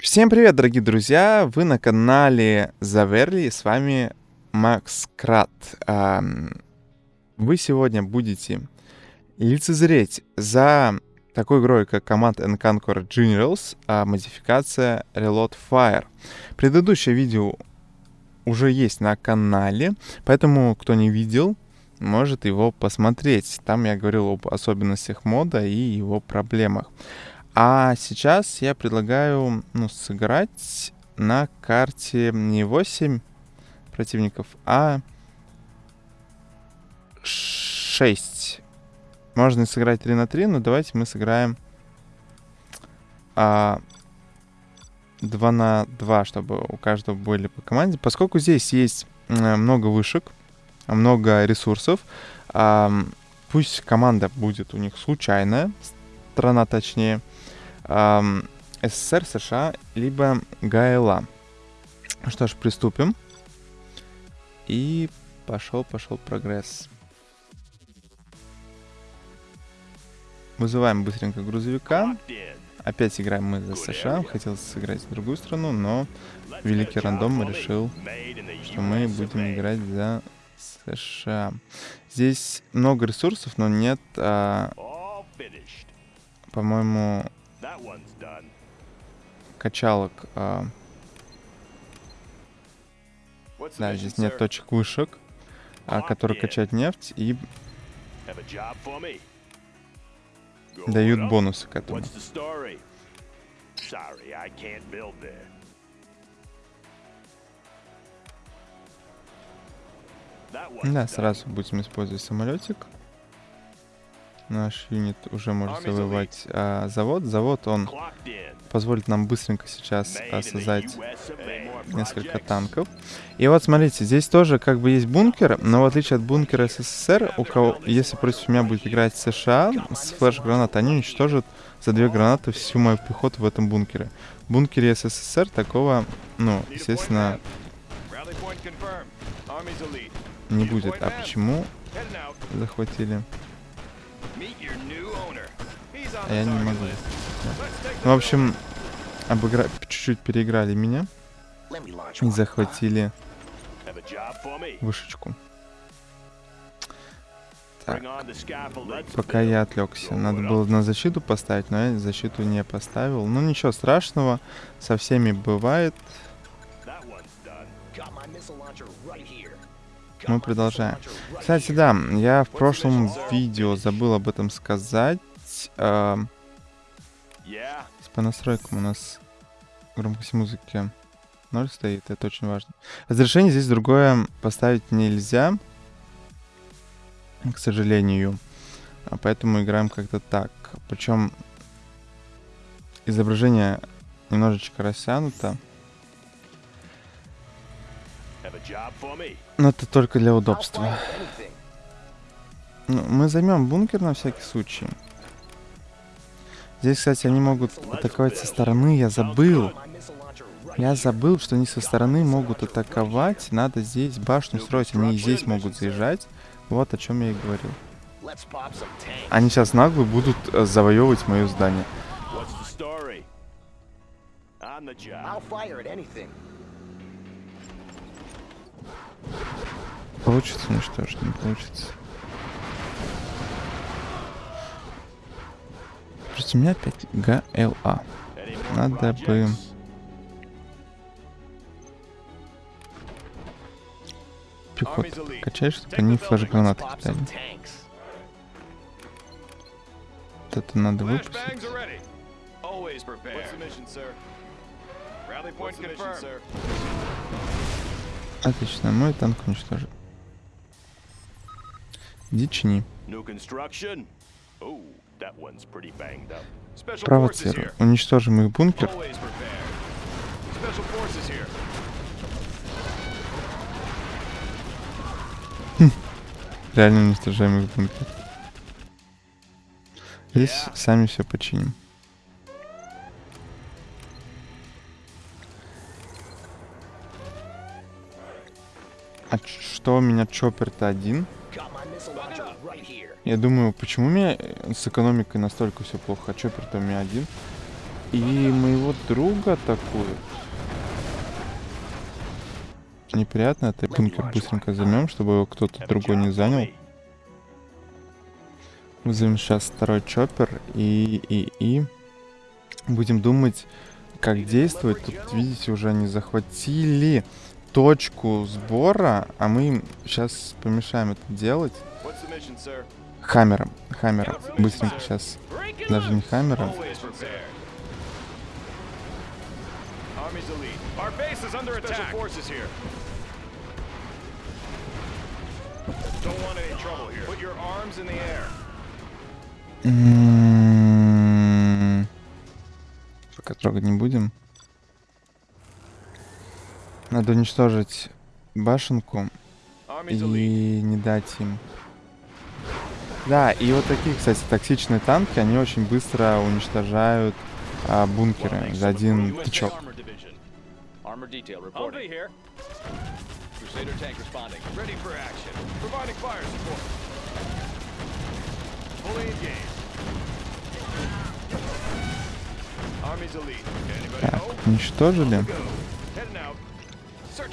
Всем привет, дорогие друзья! Вы на канале Заверли, с вами Макс Крат. Вы сегодня будете лицезреть за такой игрой, как Command and Conquer Generals, а модификация Reload Fire. Предыдущее видео уже есть на канале, поэтому, кто не видел, может его посмотреть. Там я говорил об особенностях мода и его проблемах. А сейчас я предлагаю ну, сыграть на карте не 8 противников, а 6. Можно сыграть 3 на 3, но давайте мы сыграем а, 2 на 2, чтобы у каждого были по команде. Поскольку здесь есть много вышек, много ресурсов, а, пусть команда будет у них случайная, страна точнее, эм, СССР, США, либо ГАЭЛА. Что ж, приступим. И пошел, пошел прогресс. Вызываем быстренько грузовика. Опять играем мы за США. Хотел сыграть в другую страну, но великий рандом решил, что мы будем играть за США. Здесь много ресурсов, но нет, а, по-моему, качалок. А... Да, здесь нет точек вышек, а, которые качают нефть и дают бонусы к этому. Да, сразу будем использовать самолетик наш юнит уже может завоевать а, завод. Завод, он позволит нам быстренько сейчас а, создать несколько танков. И вот смотрите, здесь тоже как бы есть бункер, но в отличие от бункера СССР, у кого, если против меня будет играть США с флеш-гранатой, они уничтожат за две гранаты всю мою пехоту в этом бункере. В бункере СССР такого, ну, естественно, не будет. А почему захватили? А я не могу. Ну, в общем, обыгра... чуть-чуть переиграли меня. И захватили вышечку. Так, пока я отвлекся. Надо было на защиту поставить, но я защиту не поставил. Ну, ничего страшного. Со всеми бывает. Мы продолжаем. Кстати, да, я в прошлом видео забыл об этом сказать. Э, по настройкам у нас громкость музыки 0 стоит, это очень важно. Разрешение здесь другое поставить нельзя, к сожалению. А поэтому играем как-то так. Причем изображение немножечко растянуто. Но это только для удобства. Ну, мы займем бункер на всякий случай. Здесь, кстати, они могут атаковать со стороны. Я забыл. Я забыл, что они со стороны могут атаковать. Надо здесь башню строить. Они здесь могут заезжать. Вот о чем я и говорил. Они сейчас нагло будут э, завоевывать мое здание. Получится уничтожить, не получится. Просто у меня опять ГЛА. Надо бы... Пехоту качать, чтобы они флеш-гранаты кидали. Вот это надо выпустить. Отлично, мой танк уничтожен. Дични. Провоцирую. Уничтожим их бункер. Хм. Реально уничтожаем их бункер. Здесь сами все починим. А что у меня чоппер-то один? Я думаю, почему у меня с экономикой настолько все плохо? А чоппер-то у меня один. И моего друга атакуют. Неприятно, это бункер быстренько займем, чтобы его кто-то другой не занял. Вызовем сейчас второй чоппер и, и, и будем думать, как действовать. Тут, видите, уже они захватили точку сбора, а мы им сейчас помешаем это делать. Хаммером, хаммером. Быстренько сейчас. Даже не хаммером. Air. Пока трогать не будем. Надо уничтожить башенку и не дать им. Да, и вот такие, кстати, токсичные танки, они очень быстро уничтожают а, бункеры за один тычок. Так, уничтожили.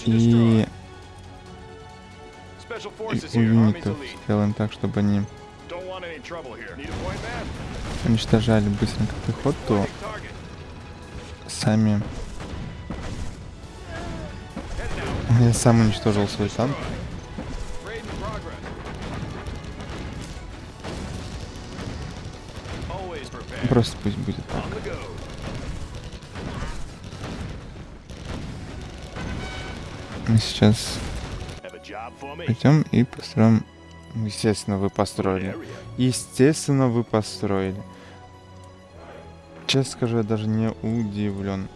И... И юнитов сделаем так, чтобы они уничтожали быстренько пехоту. Сами... Я сам уничтожил свой танк. Просто пусть будет так. Мы сейчас пойдем и построим... Естественно, вы построили. Естественно, вы построили. Честно скажу, я даже не удивлен.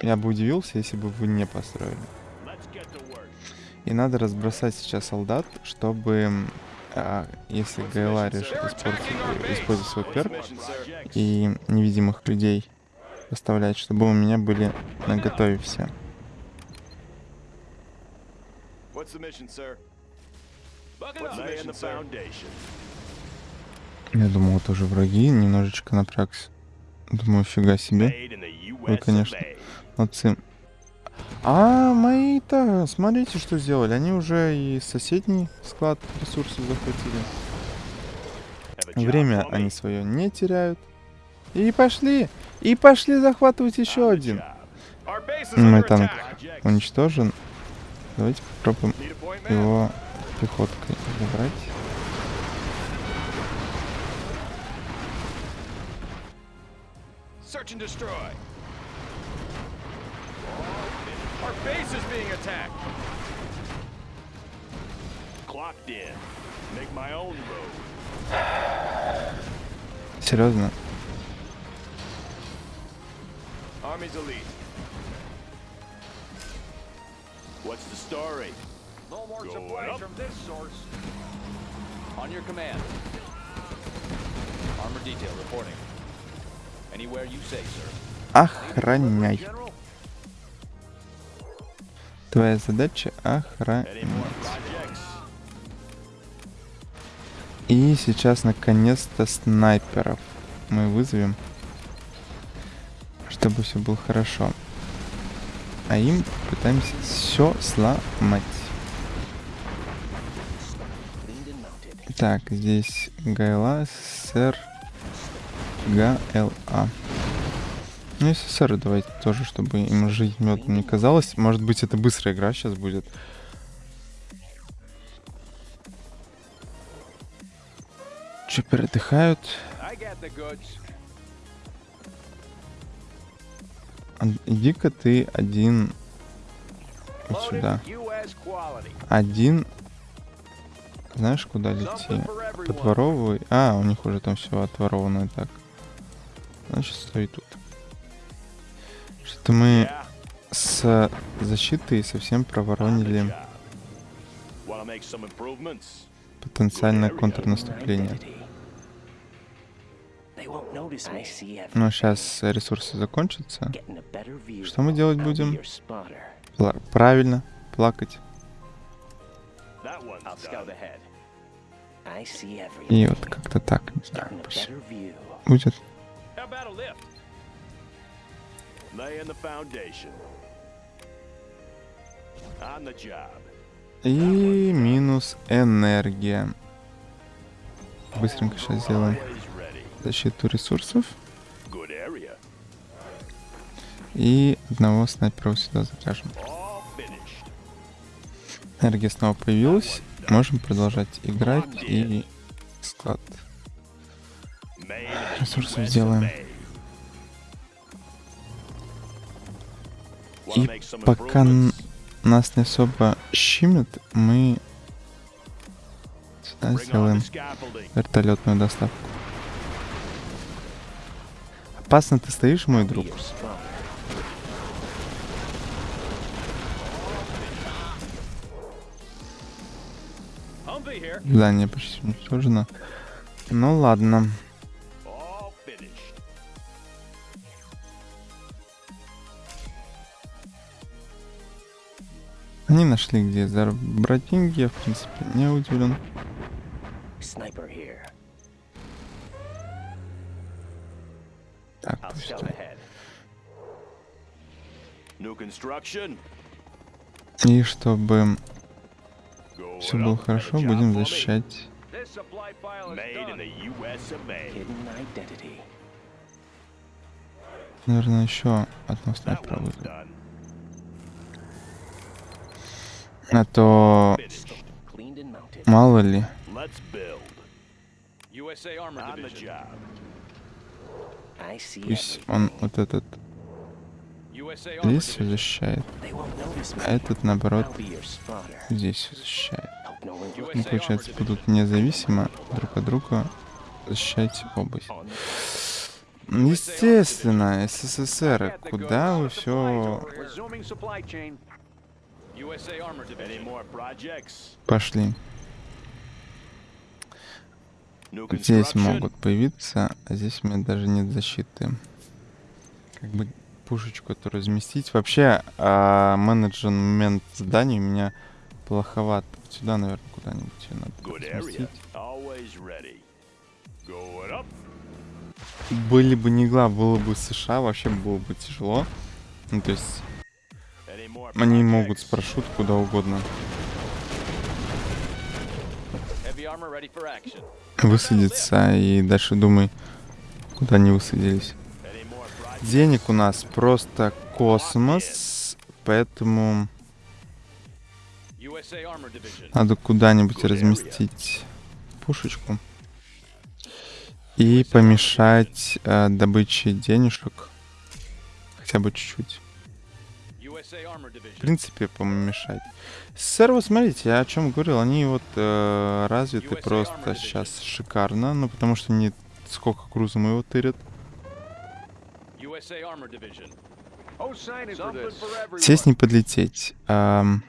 Я бы удивился, если бы вы не построили. И надо разбросать сейчас солдат, чтобы а, если ГЛА решит использовать свой перк и невидимых людей поставлять, чтобы у меня были на готове все. Я думал, это уже враги, немножечко напрягся. Думаю, фига себе. Вы, конечно, молодцы. А, мои-то, смотрите, что сделали. Они уже и соседний склад ресурсов захватили. Время они свое не теряют. И пошли. И пошли захватывать еще один. Мой танк уничтожен. Давайте попробуем его пехоткой забрать. Search and destroy. Our base is being attacked. Clocked in. Make my own road. Серьезно? Army's elite. What's the story? No more Go supply up. from this source. On your command. Armor detail reporting. Anywhere you say, sir. Охраняй. Твоя задача охранять. И сейчас наконец-то снайперов мы вызовем, чтобы все было хорошо. А им пытаемся все сломать. Так, здесь ГЛА, СССР, ГЛА. Ну, СССР давайте тоже, чтобы им жить медом не казалось. Может быть, это быстрая игра сейчас будет. Че, передыхают? Иди-ка ты один вот сюда. Один. Знаешь, куда лети? Подворовывай. А, у них уже там все отворовано так. Значит, стой тут. Что мы с защитой совсем проворонили потенциальное контрнаступление. Но сейчас ресурсы закончатся. Что мы делать будем? Пла правильно, плакать. I see everything. И вот как-то так, не знаю, пусть better view. будет. How about a lift? Laying the foundation. On the job. И минус энергия. Быстренько сейчас сделаем. Защиту ресурсов. И одного снайпера сюда заряжем. Энергия снова появилась. Можем продолжать играть и склад. Ресурсов US сделаем. И пока нас не особо щимит, мы сюда сделаем вертолетную доставку. Опасно ты стоишь, мой друг. Здание почти уничтожено. Ну ладно. Они нашли, где забрать деньги, я, в принципе, не удивлен. И чтобы все было хорошо, будем защищать. Наверное, еще That снайпера вызову. А то мало ли. Пусть он вот этот здесь защищает, а этот, наоборот, здесь защищает. Ну, получается, будут независимо друг от друга защищать область. Естественно, СССР, куда вы все пошли? Здесь могут появиться, а здесь у меня даже нет защиты. Как бы пушечку эту разместить. Вообще, а, менеджмент зданий у меня плоховат. Вот Сюда, наверное, куда-нибудь надо разместить. Были бы не гла, было бы США, вообще было бы тяжело. Ну, то есть, они могут с парашют куда угодно высадиться, и дальше думай, куда они высадились. Денег у нас просто космос, поэтому надо куда-нибудь разместить пушечку и помешать э, добыче денежек хотя бы чуть-чуть. В принципе, помешать. СССР, вот смотрите, я о чем говорил, они вот э, развиты USA просто сейчас шикарно, ну потому что не сколько грузом его тырят. USA Armor Division. Oh, sign for this. Сесть не подлететь. Ам,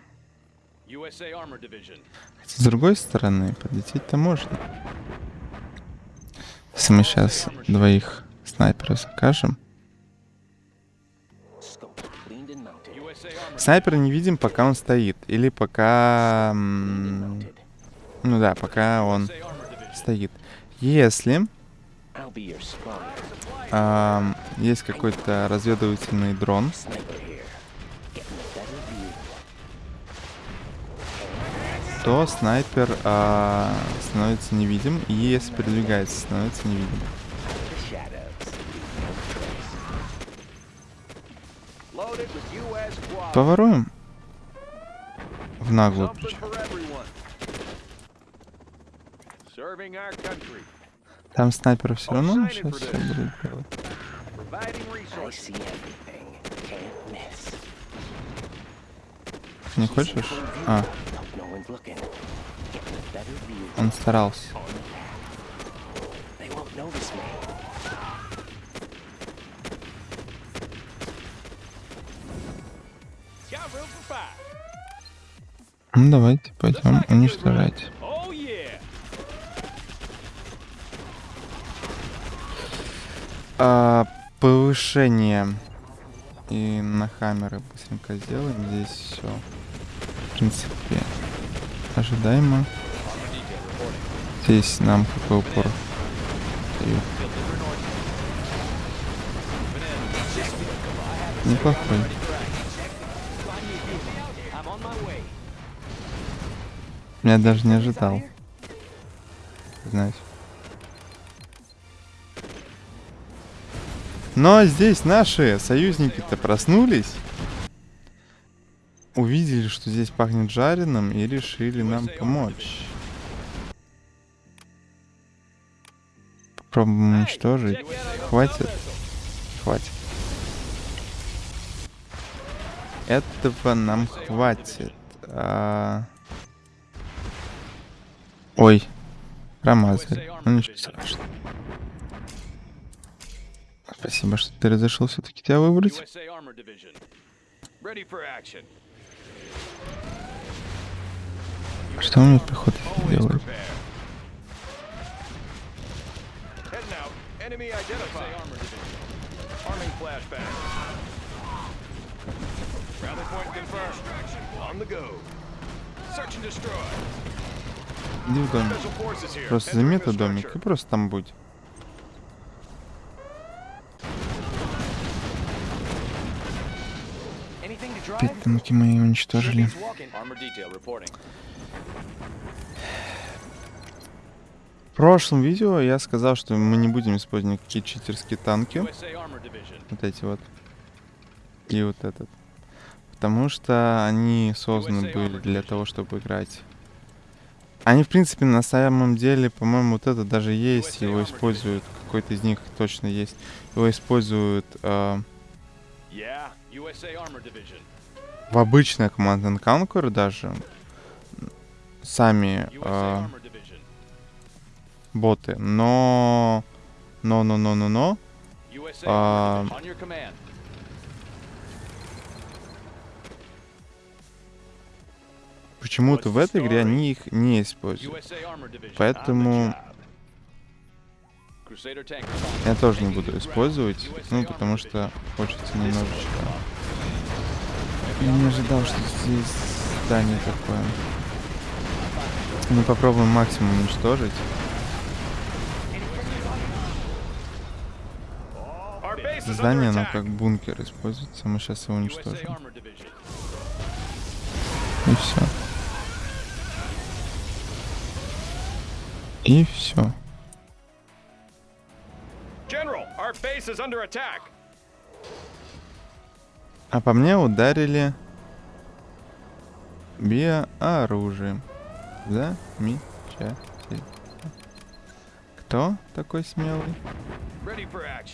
USA Armor Division. Хотя, с другой стороны, подлететь-то можно. Если мы сейчас двоих снайперов закажем. Снайпера не видим, пока он стоит. Или пока... Ну да, пока он стоит. Если Ам, есть какой-то разведывательный дрон, то снайпер а, становится невидим, и если передвигается, становится невидим. Поворуем в наглую причем. Там снайпера все равно сейчас все будут делать. Не хочешь? А, он старался. Ну давайте, пойдем уничтожать. Oh yeah. А, повышение. И на хаммеры быстренько сделаем. Здесь все, в принципе, ожидаемо. здесь нам какой упор. Неплохой. Я даже не ожидал. Знать. Но здесь наши союзники-то проснулись. Увидели, что здесь пахнет жареным и решили нам помочь. Попробуем уничтожить. Хватит. Хватит. Этого нам хватит. А... Ой. Промазали. Ну ничего страшного. Спасибо, что ты разрешил все-таки тебя выбрать. Что мне пехота Always делает? Иди в домик. Просто этот домик и просто там будь. Drive? танки мои уничтожили. В прошлом видео я сказал, что мы не будем использовать никакие читерские танки. Вот эти вот. И вот этот. Потому что они созданы были для того, чтобы играть. Они, в принципе, на самом деле, по-моему, вот это даже есть. Его используют. Какой-то из них точно есть. Его используют э, Yeah. USA Armor Division. В обычной Command and Conquer даже. Сами э, боты. Но... Но, но, но, но, но. USA А. Почему-то в этой игре они их не используют. Поэтому я тоже не буду использовать. Ну, потому что хочется немножечко... Не ожидал, что здесь здание такое. Ну, попробуем максимум уничтожить. Здание, оно как бункер используется. Мы сейчас его уничтожим. И все. И все. General, our base is under attack. А по мне ударили биооружием. Замечательно. Кто такой смелый?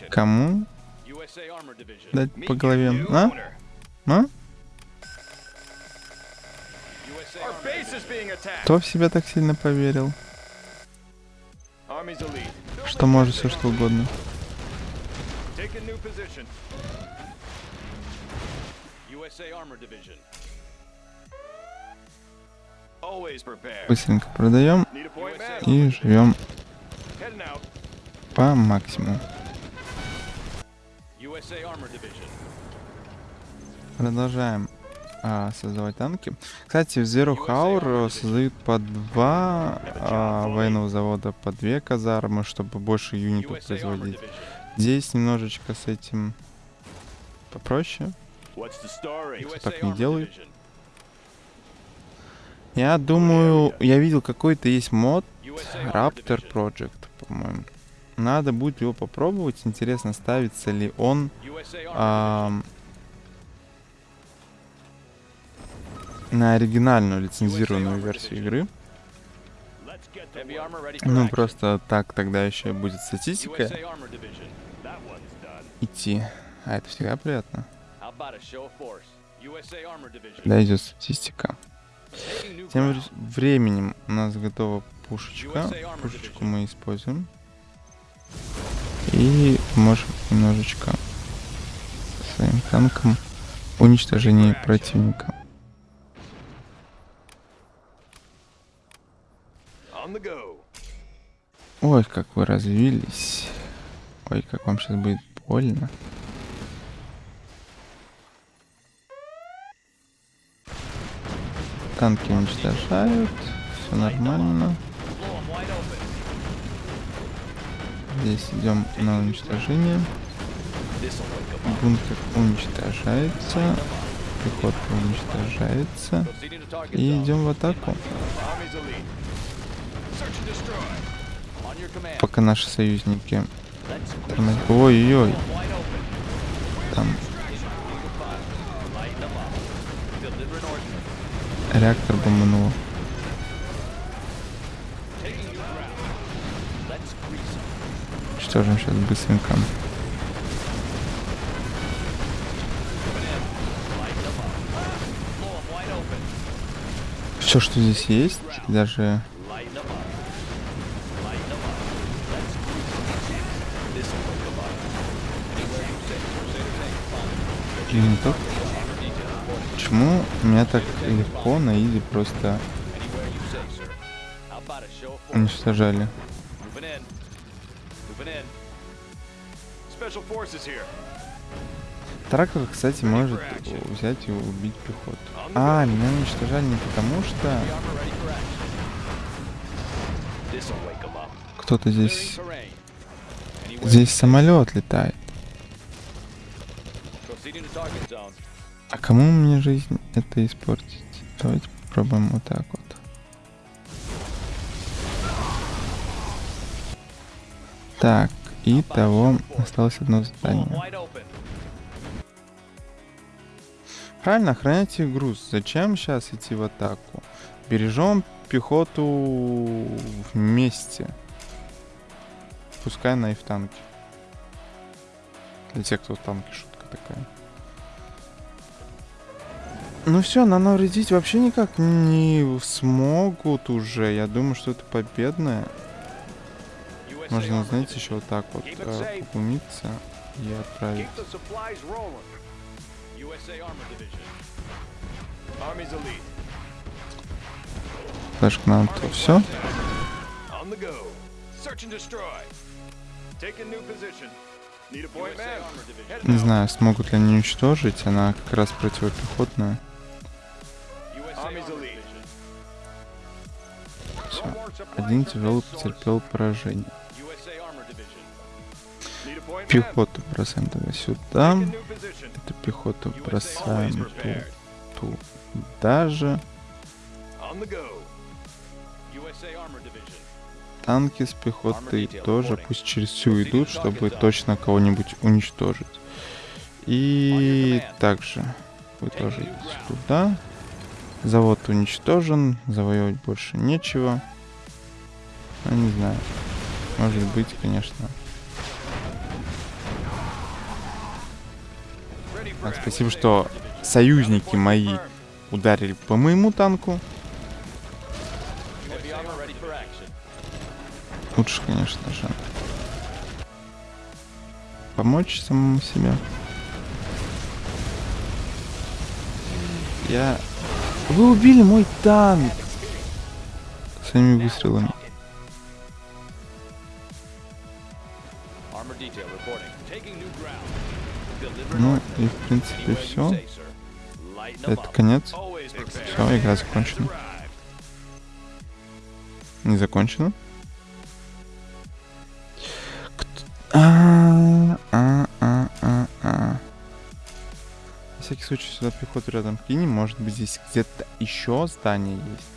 Кому USA Armor Division. дать по голове? А? А? Кто в себя так сильно поверил? Что может все что угодно. Take a new position. USA Armor Division. Always prepare. Быстренько продаем и живем по максимуму. USA Armor Division. Продолжаем а, создавать танки. Кстати, в Zero Hour создают по два а, военного завода, по две казармы, чтобы больше юнитов производить. Здесь немножечко с этим попроще. USA так не. Division. Я думаю, я видел какой-то есть мод Raptor. Project, по-моему. Надо будет его попробовать. Интересно, ставится ли он ам, на оригинальную лицензированную версию игры. Ну, просто так тогда еще будет статистика идти. А это всегда приятно. Когда идет статистика. Тем временем у нас готова пушечка. Пушечку мы используем. И можем немножечко своим танком уничтожение противника. Ой, как вы развились. Ой, как вам сейчас будет больно. Танки уничтожают. Все нормально. Здесь идем на уничтожение. Бункер уничтожается. Пехота уничтожается. И идем в атаку. Пока наши союзники. Ой-ой-ой. Там реактор бомбанул. Taking new ground. Let's grease 'em. Уничтожим сейчас быстренько. Все, что здесь есть, даже Light Почему меня так легко на изи просто уничтожали? Трактор, кстати, может взять и убить пехоту. А, меня уничтожали не потому, что кто-то здесь... Здесь самолет летает. А кому мне жизнь это испортить? Давайте попробуем вот так вот. Так, и того осталось одно задание. Правильно, охраняйте груз. Зачем сейчас идти в атаку? Бережем пехоту вместе. Пускай она и в танке. Для тех, кто в танке, шутка такая. Ну все, нам навредить вообще никак не смогут уже. Я думаю, что это победное. Можно, знаете, еще вот так вот э, поглумиться и отправить. Elite. Флешка нам то все. Не знаю, смогут ли они уничтожить. Она как раз противопехотная. Все. Один тяжелый потерпел поражение. Пехоту бросаем тогда сюда. Эту пехоту бросаем ту, prepared. ту. Даже On the go. USA Armor Division. танки с пехотой тоже пусть через всю идут, чтобы точно кого-нибудь уничтожить. И также вы тоже идите туда. Завод уничтожен, завоевать больше нечего. Ну, не знаю. Может быть, конечно. Так, спасибо, что союзники мои ударили по моему танку. Лучше, конечно же, помочь самому себе. Я... Вы убили мой танк! Своими выстрелами. Ну и в принципе все. Это конец. Все, игра закончена. Не закончена. Всякий случай сюда пехоту рядом кинем. Может быть здесь где-то еще здание есть.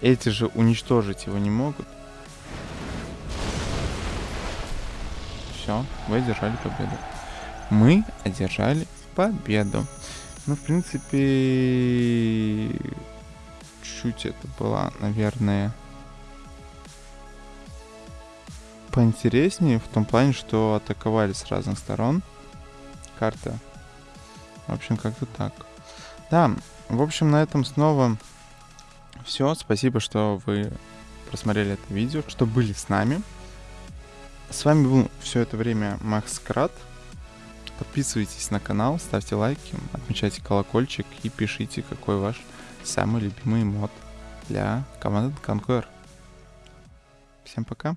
Эти же уничтожить его не могут. Все, вы одержали победу. Мы одержали победу. Ну, в принципе, чуть это была, наверное, поинтереснее в том плане, что атаковали с разных сторон. Карта. В общем, как-то так. Да, в общем, на этом снова все. Спасибо, что вы просмотрели это видео, что были с нами. С вами был все это время Макс Крат. Подписывайтесь на канал, ставьте лайки, отмечайте колокольчик и пишите, какой ваш самый любимый мод для команды Conquer. Всем пока.